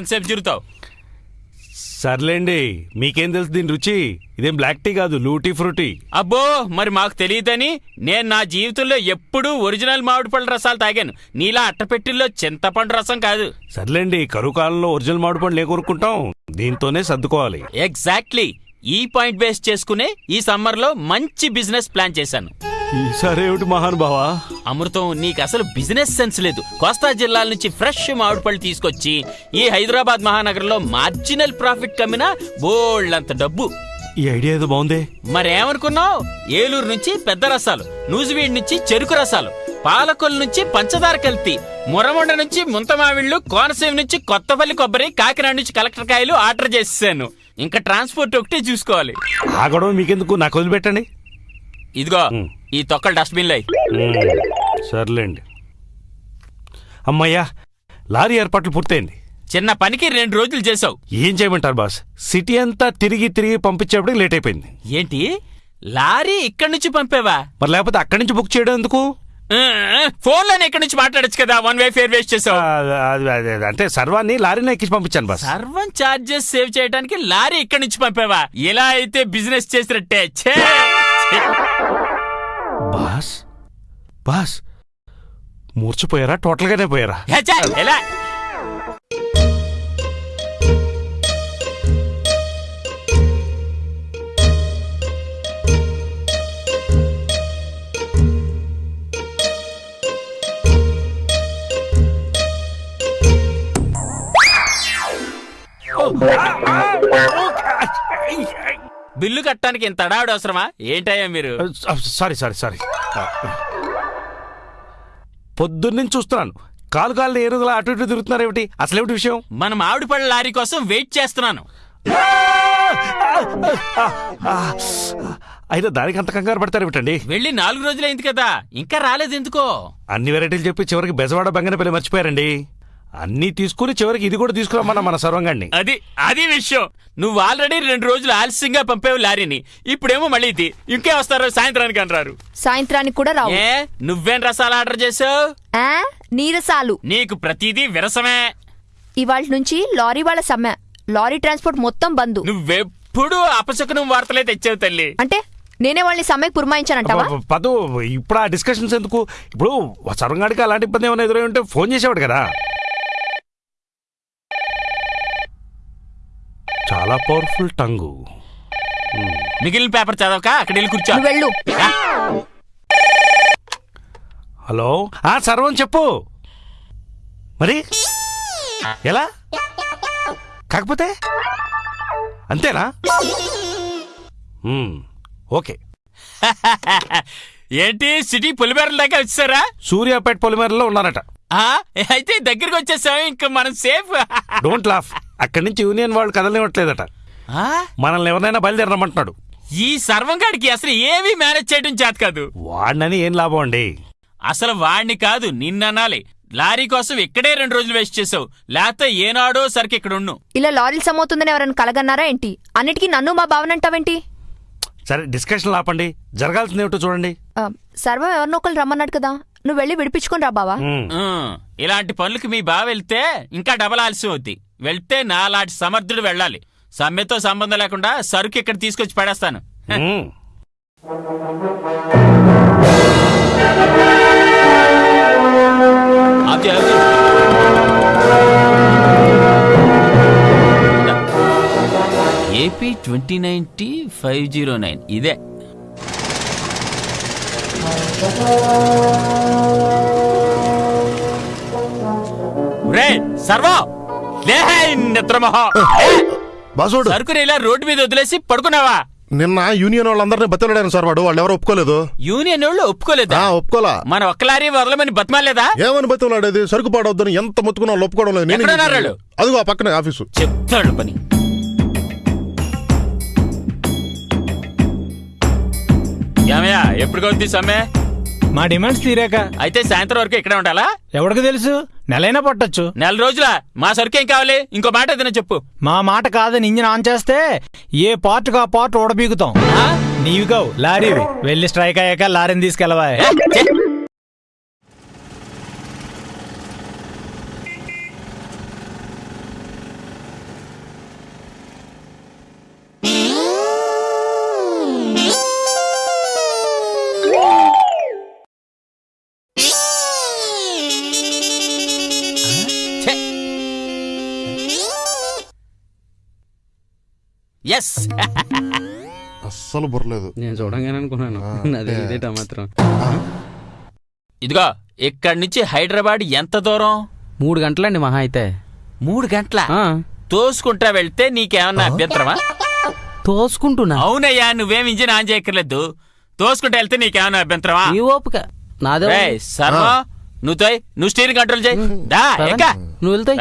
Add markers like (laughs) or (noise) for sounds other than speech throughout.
ఇంకెంతసేపు తిరుగుతావు? సర్లేండి మీకేం తెలుసు దీని రుచి? ఇదేం బ్లాక్ టీ కాదు లూటీ ఫ్రూటీ అబ్బో మరి మాకు తెలియదని నేను నా జీవితంలో ఎప్పుడూ ఒరిజినల్ మామిడి పళ్ళ రసాలు తాగాను. నీలా అట్టపెట్టిల్లో చింతపండు రసం కాదు. సర్లేండి కరువు కాలంలో ఒరిజినల్ మామిడి పండ్లు ఏ కొనుక్కుంటాం దీంతోనే సర్దుకోవాలి. ఎగ్జాక్ట్లీ ఈ పాయింట్ బేస్ చేసుకునే ఈ సమ్మర్లో మంచి బిజినెస్ ప్లాన్ చేశాను. ఈసారి ఏమిటి మహానుభావా? అమృతం నీకు అసలు బిజినెస్ సెన్స్ లేదు. కోస్తా జిల్లాల నుంచి ఫ్రెష్ మామిడి పళ్ళు తీసుకొచ్చి ఈ హైదరాబాద్ మహానగరంలో మార్జినల్ ప్రాఫిట్ కమ్మినా బోల్డంత డబ్బు. ఈ ఐడియా ఏదో బాగుందే. మరేమనుకున్నావు? ఏలూరు నుంచి పెద్ద రసాలు నూజివీడ్ నుంచి చెరుకు రసాలు పాలకొల్లు నుంచి పంచదార కల్తీ మురమండ నుంచి ముంతమావిళ్ళు కోనసీమ నుంచి కొత్తపల్లి కొబ్బరి కాకినాడ నుంచి కలెక్టర్ కాయలు ఆర్డర్ చేసేసాను. ఇంకా ట్రాన్స్పోర్ట్ ఒకటే చూసుకోవాలి. ఆ గొడవ మీకెందుకు? నాకు వదిలిపెట్టండి. ఇదిగో. ఈ తొక్కలు డస్ట్బిన్ లై మ్మ్. సర్లేండి. అమ్మయ్యా లారీ ఏర్పాట్లు పూర్తయింది. చిన్న పనికి రెండు రోజులు చేసావు ఏం చేయమంటారు బాస్? సిటీ అంతా తిరిగి తిరిగి పంపించేప్పటికి లేట్ అయిపోయింది. ఏంటి? లారీ ఇక్కడి నుంచి పంపేవా? మరి లేకపోతే అక్కడి నుంచి బుక్ చేయడం ఎందుకు? ఫోన్లోనే ఇక్కడి నుంచి మాట్లాడొచ్చు కదా వన్ వే ఫేర్ వేస్ట్ చేసావు. అంటే సర్వాన్ని లారీని ఎక్కించి పంపించాను బాస్. సర్వం చార్జెస్ సేవ్ చేయడానికి లారీ ఇక్కడి నుంచి పంపేవా? ఇలా అయితే బిజినెస్ చేసినట్టే! బాస్ బాస్ మూర్చిపోయారా టోటల్గానే పోయారా హే, ఛే! ఎలా బిల్లు కట్టడానికి ఇంత అడావిడ అవసరమా? ఏంటయ్యా మీరు? Sorry sorry sorry. పొద్దున్నుంచి చూస్తున్నాను. కాలు కాళ్ళు ఏరుదల అటు ఇటు తిరుగుతున్నారు ఏమిటి? అసలు ఏమిటి విషయం? మన మామిడి పళ్ళ లారీ కోసం వెయిట్ చేస్తున్నాను. అయితే దానికి అంత కంగారు పడతారు ఏమిటండి? వెళ్ళి నాలుగు రోజులైంది కదా. ఇంకా రాలేదు ఎందుకో? అన్ని వెరైటీలు చెప్పి చివరికి బెజవాడ బంగనపల్లి మర్చిపోయారండి. అన్నీ తీసుకుని చివరికి ఇది కూడా తీసుకురమ్మన్నా మన సర్వంగాన్ని అది అది విషయం. నువ్వు ఆల్రెడీ రెండు రోజులు ఆలస్యంగా పంపేవు లారీని. ఇప్పుడేమో మళ్ళీ ఇది. ఇంకే వస్తారు సాయంత్రానికి అంటారు. సాయంత్రానికి కూడా రావు. ఏ నువ్వేం రసాలు ఆర్డర్ చేసావు? ఆ, నీరసాలు. నీకు ప్రతిదీ విరసమే. ఇవాళ నుంచి లారీ వాళ్ళ సమ్మె. లారీ ట్రాన్స్పోర్ట్ మొత్తం బంద్. నువ్వెప్పుడు అపశకునం వార్తలే తెచ్చావు తల్లి. అంటే నేనే వాళ్ళని సమ్మెకి పురమాయించానంటావా? ప- పదు ఇప్పుడు ఆ డిస్కషన్స్ ఎందుకు? ఇప్పుడు సర్వంగాడికి అలాంటి ఇబ్బంది ఏమైనా ఎదురై ఉంటే ఫోన్ చేసేవాడు కదా. చాలా పవర్ఫుల్ టంగు మిగిలిన పేపర్ చదవక? అక్కడ వెళ్ళి కూర్చో. నువ్వు వెళ్ళు. ఆ, హలో? ఆ సర్వం చెప్పు. మరి? ఎలా? కాకపోతే? అంతేనా? మ్మ్, ఓకే. (laughs) ఏంటి? సిటీ పులిమేరల దాకా వచ్చారా సూర్యాపేట పొలిమేరలో ఉన్నారట. అయితే దగ్గరికి వచ్చేసాం ఇంకా మనం సేఫ్. (laughs) డోంట్ లాఫ్ అక్కడి నుంచి యూనియన్ వాళ్ళు కదలనివ్వట్లేదట. ఆ, మనల్ని ఎవరినైనా బయలుదేరమంటున్నాడు ఈ సర్వంగాడికి అసలు ఏమీ మేనేజ్ చేయడం చేత కాదు. వాడినని ఏం లాభం అండి? అసలు వాణ్ణి కాదు నిన్ననాలి. లారీ కోసం ఇక్కడే రెండు రోజులు వేస్ట్ చేసావు. లేకపోతే ఏనాడో సరికి ఇక్కడ ఉండు. ఇలా లారీలు సమవుతుందని ఎవరైనా కలగన్నారా ఏంటి? అన్నిటికీ నన్ను మా భావనంటావేంటి సరే డిస్కషన్ ఆపండి జరగాల్సింది ఏమిటో చూడండి. ఆ, సర్వం ఎవరినో ఒకరు రమ్మన్నాడు కదా. నువ్వు వెళ్ళి విడిపించుకొని రా బావా. ఇలాంటి పనులకి మీ బావ వెళ్తే ఇంకా డబల్ ఆలస్యం అవుద్ది. వెళ్తే నాలాంటి సమర్థుడు వెళ్ళాలి. సమ్మెతో సంబంధం లేకుండా సరుకు ఇక్కడ తీసుకొచ్చి పడేస్తాను. AP twenty ninety five zero nine ఇదే. రే సర్వా! బాసోడు. సరుకుని ఇలా రోడ్డు మీద వదిలేసి పడుకున్నావా? నిన్న యూనియన్ వాళ్ళందరినీ బతిలాడాను సార్ వాడు వాళ్ళు ఎవరో ఒప్పుకోలేదు. యూనియన్ వాళ్ళు ఒప్పుకోలేదా? ఆ ఒప్పుకోలా. మన ఒక్క లారీ వదలమని బతమాలేదా ఏమని బతిలాడేది సరుకు పాడవద్దని ఎంత మొత్తుకున్నా వాళ్ళు ఒప్పుకోవడం లేదు. నేనేం? అదిగో ఆ పక్కనే ఆఫీసు. చెప్తాడు పని. ఏమయ్యా ఎప్పుడు కొద్ది సమ్మె? మా డిమాండ్స్ తీరాక. అయితే సాయంత్రం వరకు ఇక్కడే ఉండాలా? ఎవరికి తెలుసు? నెలైనా పట్టొచ్చు. నెల రోజుల? మా సరుకు ఏం కావాలి? ఇంకో మాట ఏదైనా చెప్పు. మా మాట కాదని ఇంజిన్ ఆన్ చేస్తే ఏ పార్ట్ కా పార్ట్ ఓడబీగుతాం. ఆ? నీవి కావు లారీవి. వెళ్ళి స్ట్రైక్ అయ్యాక లారీని తీసుకెళ్ళవా ఎస్ అస్సలు బుర్రలేదు. నేను చూడంగానే అనుకున్నాను. (laughs) అదే ఇదేటా మాత్రం. ఇదిగో ఇక్కడి నుంచి హైదరాబాద్ ఎంత దూరం? మూడు గంటలండి మహా అయితే. మూడు గంటల? తోసుకుంటా వెళ్తే నీకేమన్నా అభ్యంతరమా? తోసుకుంటున్నా. అవునయ్యా నువ్వేం ఇంజిన్ ఆన్ చేయక్కర్లేదు. తోసుకుంటా వెళ్తే నీకేమన్నా అభ్యంతరమా? ఈ ఓపిక. నాదే సర్వ నువ్వు తోయ్ నువ్వు స్టీరింగ్ కంట్రోల్ చేయి. నువ్వు వెళ్తాయి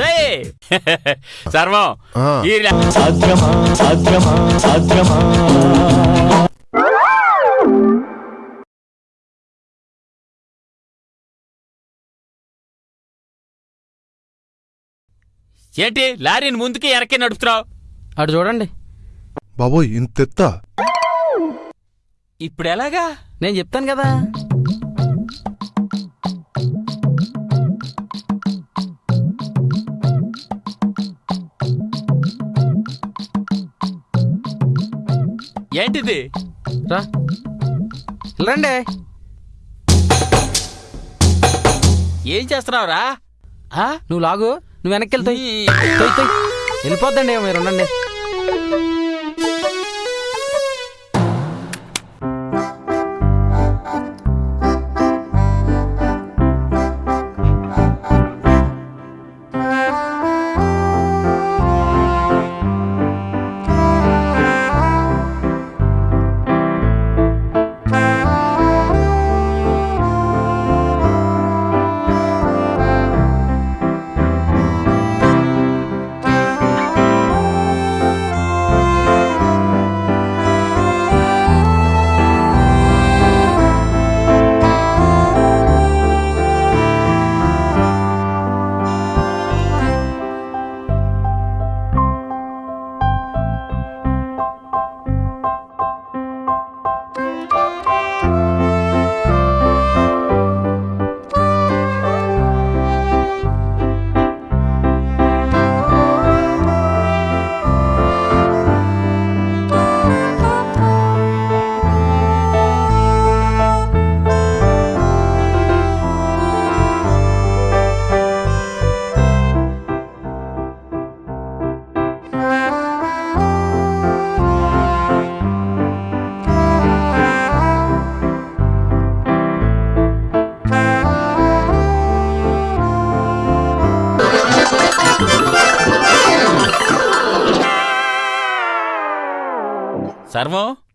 (laughs) సర్వం. ఏంటి లారీని ముందుకి వెనక్కి నడుపుతున్నావు? అటు చూడండి. బాబోయ్ ఇంత ఇప్పుడు ఎలాగా? నేను చెప్తాను కదా. ఏంటిది? రా. రండి ఏం చేస్తున్నావురా? ఆ? నువ్వు లాగు. నువ్వు వెనక్కి వెళ్తాయి. వెళ్ళిపోద్దండి మీరు ఉండండి.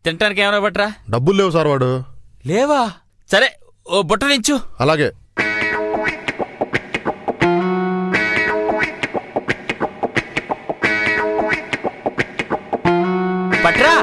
తినటానికి ఏమైనా పట్రా డబ్బులు లేవు సార్ వాడు. లేవా? సరే ఓ బుట్ట నించు. అలాగే. పట్రా.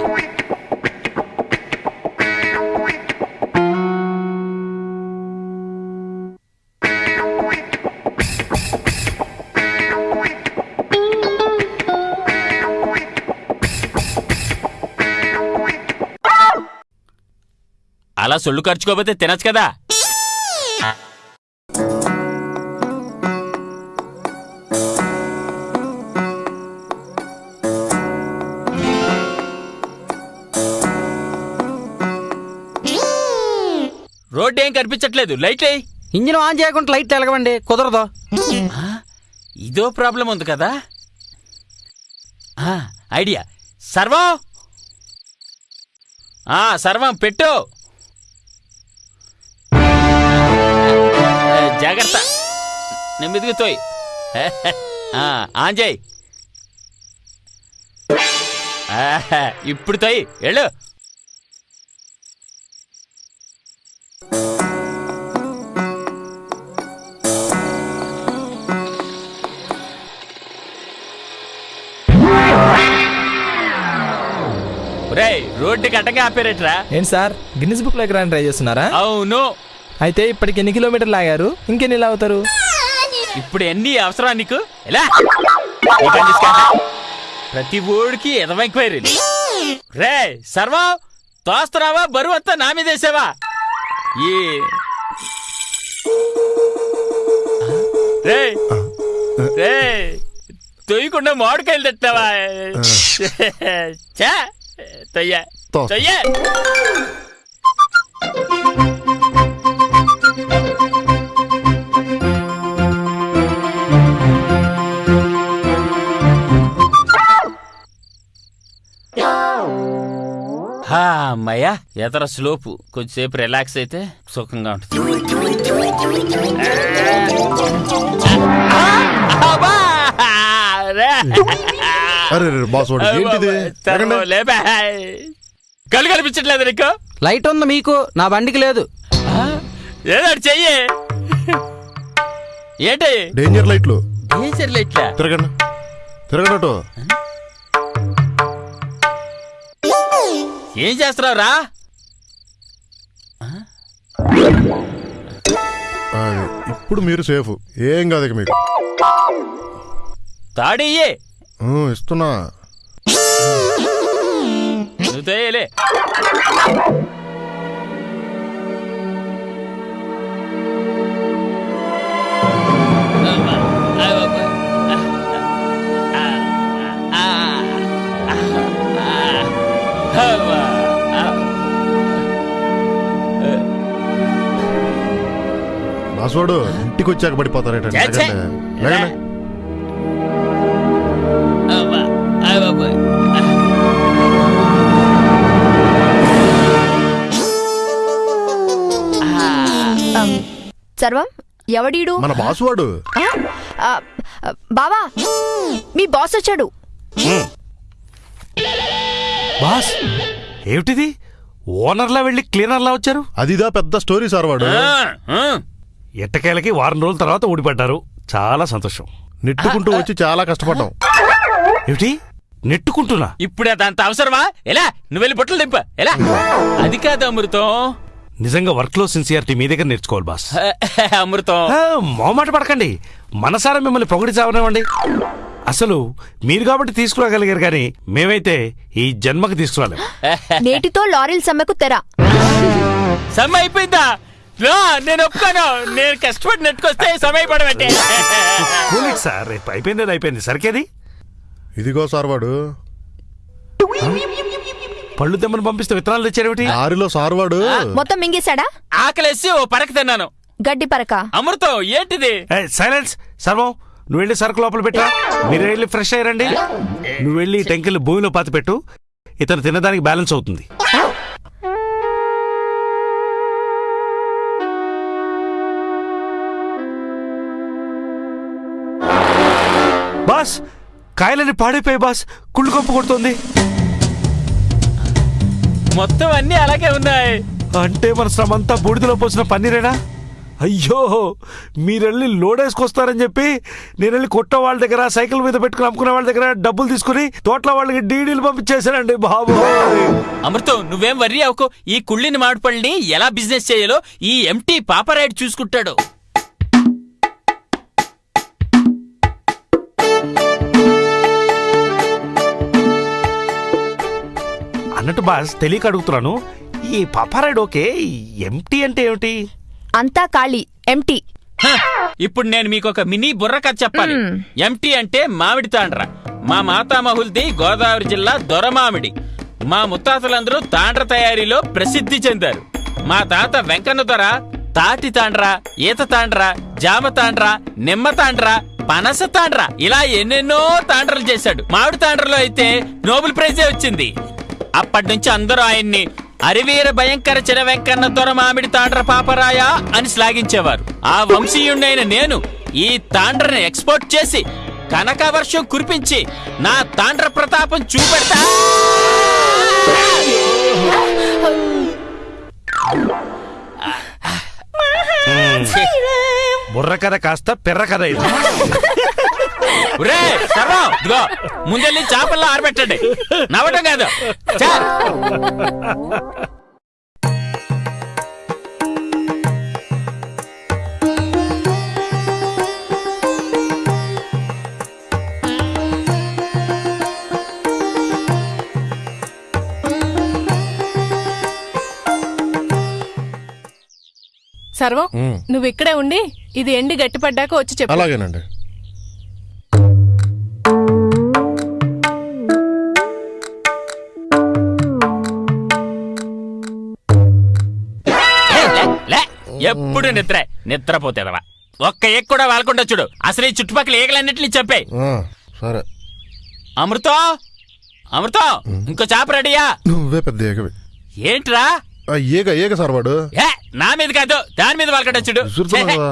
సొల్లు ఖర్చుకోకపోతే తినచ్చు కదా. రోడ్డు ఏం కనిపించట్లేదు. లైట్ ఇంజిన్ ఆన్ చేయకుండా లైట్ వెలగవండి కుదరదు. ఇదో ప్రాబ్లం ఉంది కదా. ఐడియా. సర్వం. ఆ, సర్వం పెట్టు. జాగ్రత్త. నెమ్మదిగా తోయ్. (laughs) ఆ, ఆన్ చేయి. ఆహా, ఇప్పుడు తోయ్ వెళ్ళు. ఒరేయ్ రోడ్డుకి అడ్డంగా ఆపేరేట్రా. ఏంటి సార్? గిన్నిస్ బుక్లో ఎక్కడానికి ట్రై చేస్తున్నారా? అవును. అయితే ఇప్పటికి ఎన్ని కిలోమీటర్లు ఆగారు? ఇంకెన్ని లాగుతారు ఇప్పుడు ఎన్ని అవసరం నీకు? ఎలా. ప్రతి ఊడికి ఎదవ ఎంక్వైరీలు రే సర్వం తోస్తున్నావా బరువు అంతా నా మీద వేసావా? ఈ రే రే తొయ్యకుండా మామిడికాయలు తెస్తావా చా తొయ్య తోస్తా. అమ్మయ్యా ఎదర స్లోపు. కొంచెంసేపు రిలాక్స్ అయితే సుఖంగా ఉంటుంది. అరే కనిపించట్లేదు నీకు? లైట్ ఉంది మీకు. నా బండికి లేదు. ఏదో చెయ్యి. ఏంటి? డేంజర్ లైట్లు. డేంజర్ ఇట్లా తిరగండి. తిరగనట్టు ఏం చేస్తున్నావు రా ఇప్పుడు మీరు సేఫ్. ఏం కాదు ఇక మీకు. ఊ, ఇస్తున్నా. నువ్వు తేయలే. బాస్ వాడు ఇంటికి వచ్చాక. లేకండి. సర్వం ఎవడీడు మన బాస్ వాడు ఆ? ఆ, ఆ, బావా మీ బాస్ వచ్చాడు. బాస్ ఏమిటిది? ఓనర్లా వెళ్ళి క్లీనర్లా వచ్చారు? అదిదా పెద్ద స్టోరీ సార్ వాడు. ఎట్టకేలకి వారం రోజుల తర్వాత ఊడిపడ్డారు. చాలా సంతోషం. నెట్టుకుంటూ వచ్చి చాలా కష్టపడ్డాం. ఏమిటి? నెట్టుకుంటున్నా? ఇప్పుడు అదంత అవసరమా? ఎలా? నువ్వు వెళ్ళి బుట్టలు దింప ఎలా? అది కాదు అమృతం. నిజంగా వర్క్లో సిన్సియారిటీ మీ దగ్గర నేర్చుకోవాలి బాస్. అమృతం. మొహమాట పడకండి. మనసారా మిమ్మల్ని పొగిడి చావనివ్వండి. అసలు మీరు కాబట్టి తీసుకురాగలిగారు కానీ మేమైతే ఈ జన్మకి తీసుకురాలేం. నేటితో లారీల సమ్మెకు తెర. సమ్మె అయిపోయిందా? నేను ఒప్పుకోను. నేను కష్టపడి నెట్టుకొస్తే సమయపడబట్టే కూలింగ్ సార్ రేపు అయిపోయింది అది అయిపోయింది. సరికేది? ఇదిగో సార్ వాడు. పళ్ళు తెమ్మని పంపిస్తే విత్తనాలు తెచ్చారేమిటి దారిలో సార్ వాడు. మొత్తం మింగేశాడా? ఆకలేసి ఓ పరక తిన్నాను. గడ్డి పరక. అమృతం ఏంటిది? సైలెన్స్. సర్వం నువ్వు వెళ్ళి సరుకు లోపల పెట్టా. మీరు వెళ్ళి ఫ్రెష్ అయ్యారండి నువ్వు వెళ్ళి టెంకిల్ భూమిలో పాతి పెట్టు ఇతను తినడానికి బ్యాలెన్స్ అవుతుంది. బాస్. కాయలని పాడైపోయి బాస్. కుళ్ళు కొప్పు కొడుతుంది. మొత్తం అన్ని అలాగే ఉన్నాయి. అంటే మన శ్రమంతా బూడిదలో పోసిన పన్నీరేనా? అయ్యో మీరెళ్ళి లోడేసుకొస్తారని చెప్పి నేను వెళ్ళి కొట్ట వాళ్ళ దగ్గర సైకిల్ మీద పెట్టుకుని అమ్ముకునే వాళ్ళ దగ్గర డబ్బులు తీసుకుని తోటల వాళ్ళకి డీడీలు పంపించేశానండి బాబు. అమృతం నువ్వేం వర్రీ అవుకో ఈ కుళ్ళిని మామిడిపళ్ళని ఎలా బిజినెస్ చేయాలో ఈ ఎంటీ పాపరాయుడు చూసుకుంటాడు. అన్నట్టు బాస్ తెలియక అడుగుతున్నాను. ఈ పపారాయుడు ఓకే ఎంటీ అంటే ఏమిటి? అంతా ఖాళీ ఎంటీ. హ, ఇప్పుడు నేను మీకు ఒక మినీ బుర్ర కథ చెప్పాలి. ఎంటీ అంటే మామిడి తాండ్ర. మా మాతామహుల్ది గోదావరి జిల్లా దొరమామిడి. మా ముత్తాతలందరూ తాండ్ర తయారీలో ప్రసిద్ధి చెందారు. మా తాత వెంకన్న దొర తాటి తాండ్ర ఈత తాండ్ర జామ తాండ్ర నిమ్మ తాండ్ర పనస తాండ్ర ఇలా ఎన్నెన్నో తాండ్రలు చేశాడు. మామిడి తాండ్రలో అయితే నోబెల్ ప్రైజే వచ్చింది. అప్పటి నుంచి అందరూ ఆయన్ని అరివీర భయంకర చిర వెంకన్న దొర మామిడి తాండ్ర పాపరాయ అని శ్లాఘించేవారు. ఆ వంశీయుణ్ణైన నేను ఈ తాండ్రని ఎక్స్పోర్ట్ చేసి కనక వర్షం కురిపించి నా తాండ్ర ప్రతాపం చూపెడతా. బుర్ర కథ కాస్త పెర్ర కథ ఇది. ఒరే, సర్వం, ఇదిగో ముందెళ్ళి చేపల్లో ఆరబెట్టండి. నవ్వటం కాదు. చా. సర్వం నువ్వు ఇక్కడే ఉండి ఇది ఎండి గట్టిపడ్డాక వచ్చి చెప్పు. అలాగేనండి. ఎప్పుడు నిద్ర. నిద్రపోతేదవా? ఒక్క ఎక్ కూడా వాళ్ళకుండా చూడు. అసలు ఈ చుట్టుపక్కల ఈగలన్నింటినీ చెప్పాయి ఆ, సరే. అమృతం? అమృతం ఇంకో చేప రెడీయా? నువ్వే పెద్ద ఏకవి ఏంట్రా? ఏగ ఏగ సార్ వాడు. ఏ నా మీద కాదు దాని మీద వాళ్ళకడొచ్చుడు విసురుతున్నావు?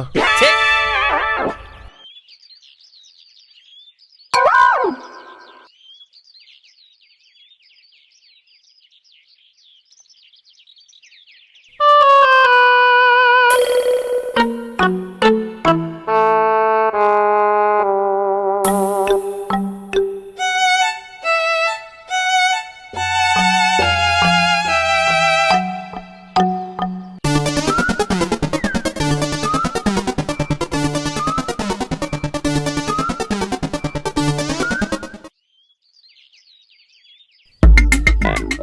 కదా.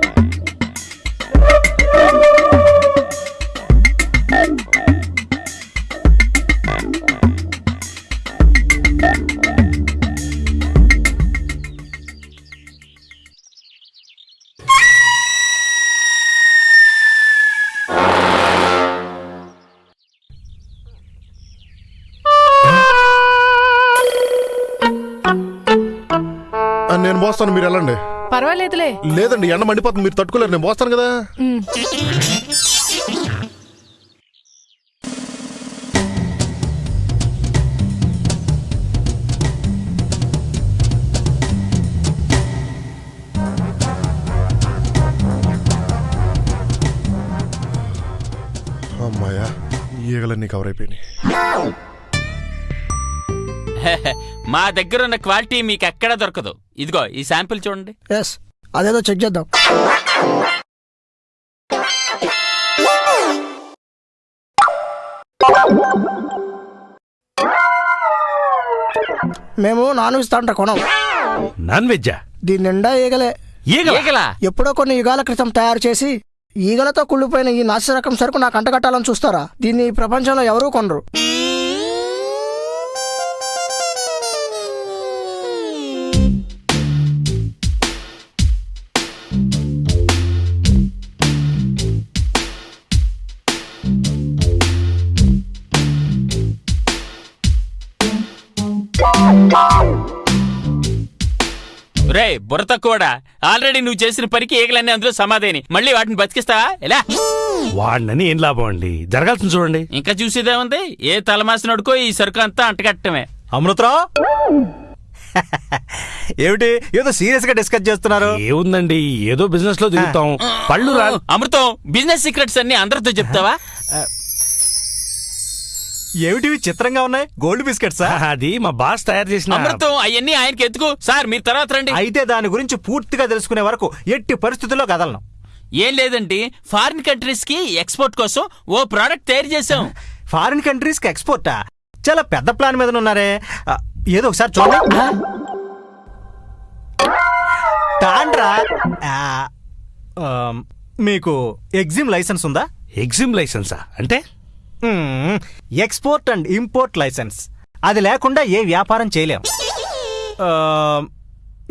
ఆ, నేను మోస్తాను మీరు లేదండి ఎండ మండిపోతుంది మీరు తట్టుకోలేరు నేను మోస్తాను కదా. అమ్మాయా ఈగలన్నీ కవర్ అయిపోయినాయి. (laughs) మా దగ్గర ఉన్న క్వాలిటీ మీకు ఎక్కడా దొరకదు. ఇదిగో ఈ శాంపిల్ చూడండి. ఎస్ అదేదో చెక్ చేద్దాం. మేము నాన్ వెజ్ తాంట కొనం. నాన్ వెజ్జా? దీని నిండా ఈగలే. ఈగల? ఈగలా? ఎప్పుడో కొన్ని యుగాల క్రితం తయారు చేసి ఈగలతో కుళ్ళిపోయిన ఈ నాసి రకం సరుకు నాకు అంటగట్టాలని చూస్తారా? దీన్ని ఈ ప్రపంచంలో ఎవరూ కొనరు. రే బుర్ర తక్కువడా? ఆల్రెడీ నువ్వు చేసిన పనికి ఈగలన్నీ అందులో సమాధేని. మళ్ళీ వాటిని బతికిస్తావా? ఎలా? వాడినని ఏం లాభం అండి? జరగాల్సింది చూడండి. ఇంకా చూసేదే ఉంది? ఏ తలమాసినడుకో ఈ సరుకు అంతా అంటగట్టమే. అమృతరావు (laughs) ఏమిటి? ఏదో సీరియస్గా డిస్కస్ చేస్తున్నారు. ఏముందండి? ఏదో బిజినెస్లో దిగుతాం పళ్ళు రా అమృతం బిజినెస్ సీక్రెట్స్ అన్ని అందరితో చెప్తావా? ఏమిటివి చిత్రంగా ఉన్నాయి? గోల్డ్ బిస్కెట్సా? అది మా బాస్ తయారు చేసిన అమృతం అవన్నీ ఆయనకి ఎత్తుకు సార్ మీరు తర్వాత రండి. అయితే దాని గురించి పూర్తిగా తెలుసుకునే వరకు ఎట్టి పరిస్థితుల్లో కదలను. ఏం లేదండి. ఫారిన్ కంట్రీస్కి ఎక్స్పోర్ట్ కోసం ఓ ప్రోడక్ట్ తయారు చేసాం ఫారిన్ కంట్రీస్కి ఎక్స్పోర్టా చాలా పెద్ద ప్లాన్ మీద ఉన్నారే. ఏదో ఒకసారి చూడండి. తాండ్రా. మీకు ఎగ్జిమ్ లైసెన్స్ ఉందా? ఎగ్జిమ్ లైసెన్సా అంటే. Export and import licence. అది లేకుండా ఏ వ్యాపారం చేయలేం.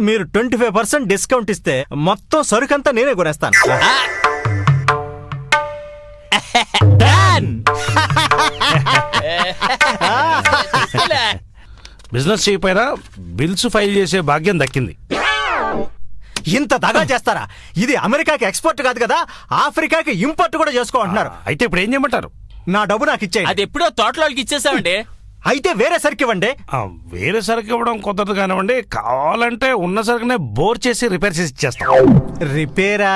మీరు ట్వంటీ ఫైవ్ పర్సెంట్ డిస్కౌంట్ ఇస్తే మొత్తం సరుకంతా నేనే కొనేస్తాను! బిజినెస్ చేయకపోయినా బిల్స్ ఫైల్ చేసే భాగ్యం దక్కింది. ఇంత దగా చేస్తారా? ఇది అమెరికాకి ఎక్స్పోర్ట్ కాదు కదా ఆఫ్రికాకి ఇంపోర్ట్ కూడా చేసుకోమంటున్నారు. అయితే ఇప్పుడు ఏం చేయమంటారు? నా డబ్బు నాకు ఇచ్చేయండి. అది ఎప్పుడో తోటలోకి ఇచ్చేసామండి. అయితే వేరే సరుకు ఇవ్వండి. ఆ, వేరే సరుకు ఇవ్వడం కుదరదు కానివ్వండి కావాలంటే ఉన్న సరుకునే బోర్ చేసి రిపేర్ చేసి ఇచ్చేస్తాం. రిపేరా?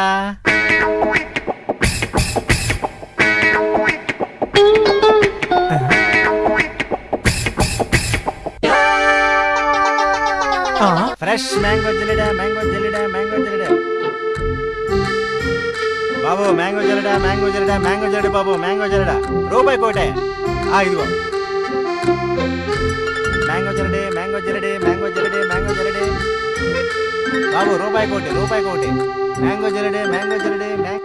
ఫ్రెష్ మ్యాంగో జెలిడా మ్యాంగో జెలిడా మ్యాంగో జెలిడా బాబు మ్యాంగో జరడా మ్యాంగో జరడా మ్యాంగో జెలిడా బాబు మ్యాంగో జరడా రూపాయి కోటే ఆ ఇదిగో. మ్యాంగో జరడే మ్యాంగో జరడే మ్యాంగో జరడే మ్యాంగో జరడే బాబు రూపాయి కోటి రూపాయి కోటి మ్యాంగో జరడే మ్యాంగో జరడే మ్యాంగో